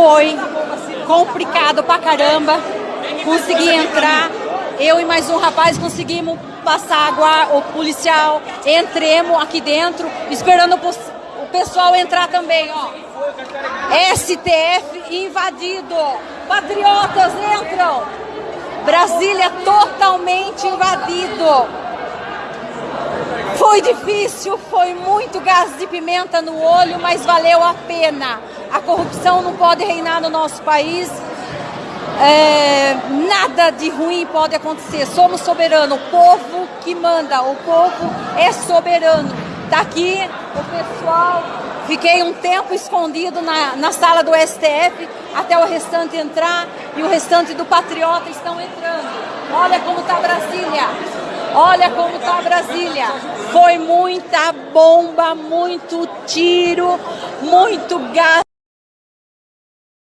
foi complicado pra caramba. Consegui entrar. Eu e mais um rapaz conseguimos passar água, o policial, entremos aqui dentro, esperando o pessoal entrar também, ó. STF invadido. Patriotas entram. Brasília totalmente invadido. Foi difícil, foi muito gás de pimenta no olho, mas valeu a pena. A corrupção não pode reinar no nosso país. É, nada de ruim pode acontecer. Somos soberanos, o povo que manda, o povo é soberano. Tá aqui o pessoal. Fiquei um tempo escondido na, na sala do STF até o restante entrar e o restante do Patriota estão entrando. Olha como tá Brasília. Olha como tá Brasília. Foi muita bomba, muito tiro, muito gás.